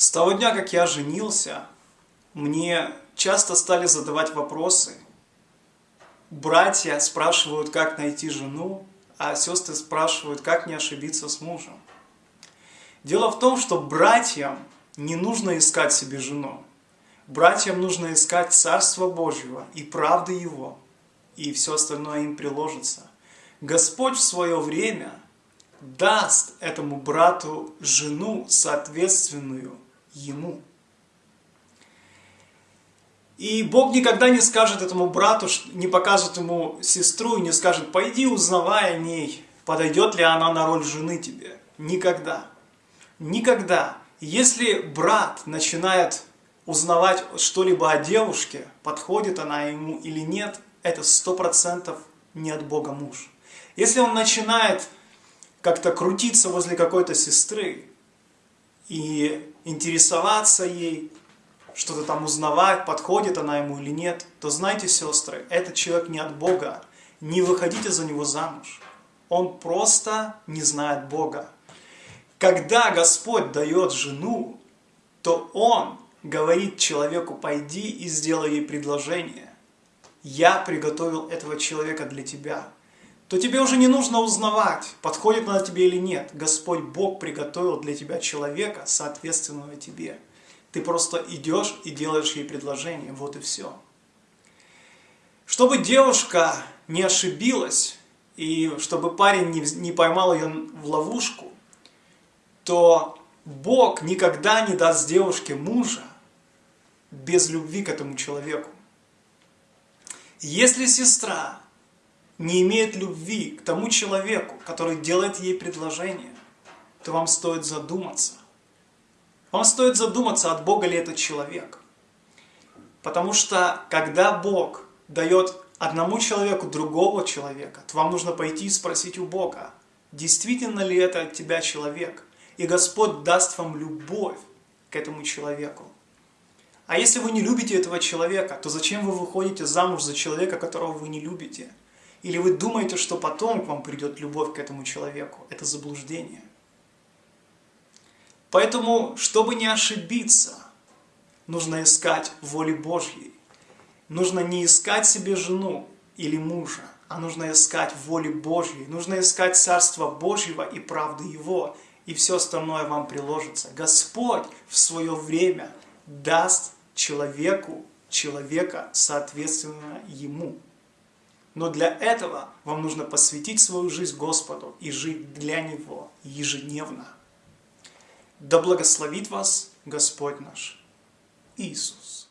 С того дня, как я женился, мне часто стали задавать вопросы. Братья спрашивают, как найти жену, а сестры спрашивают, как не ошибиться с мужем. Дело в том, что братьям не нужно искать себе жену. Братьям нужно искать Царство Божьего и правды Его, и все остальное им приложится. Господь в свое время даст этому брату жену, соответственную ему. И Бог никогда не скажет этому брату, не покажет ему сестру и не скажет, пойди узнавай о ней, подойдет ли она на роль жены тебе. Никогда. Никогда. Если брат начинает узнавать что-либо о девушке, подходит она ему или нет, это сто процентов не от Бога муж. Если он начинает как-то крутиться возле какой-то сестры, и интересоваться ей, что-то там узнавать, подходит она ему или нет, то знайте, сестры, этот человек не от Бога. Не выходите за него замуж. Он просто не знает Бога. Когда Господь дает жену, то Он говорит человеку, пойди и сделай ей предложение. Я приготовил этого человека для тебя то тебе уже не нужно узнавать, подходит она тебе или нет. Господь Бог приготовил для тебя человека, соответственного тебе. Ты просто идешь и делаешь ей предложение, вот и все. Чтобы девушка не ошибилась, и чтобы парень не, не поймал ее в ловушку, то Бог никогда не даст девушке мужа без любви к этому человеку. Если сестра не имеет любви к тому человеку, который делает ей предложение, то вам стоит задуматься. Вам стоит задуматься, от Бога ли этот человек. Потому что, когда Бог дает одному человеку другого человека, то вам нужно пойти и спросить у Бога, действительно ли это от тебя человек. И Господь даст вам любовь к этому человеку. А если вы не любите этого человека, то зачем вы выходите замуж за человека, которого вы не любите? Или вы думаете, что потом к вам придет любовь к этому человеку? Это заблуждение. Поэтому, чтобы не ошибиться, нужно искать воли Божьей. Нужно не искать себе жену или мужа, а нужно искать воли Божьей. Нужно искать Царство Божьего и правды Его, и все остальное вам приложится. Господь в свое время даст человеку человека, соответственно ему. Но для этого вам нужно посвятить свою жизнь Господу и жить для Него ежедневно. Да благословит вас Господь наш Иисус.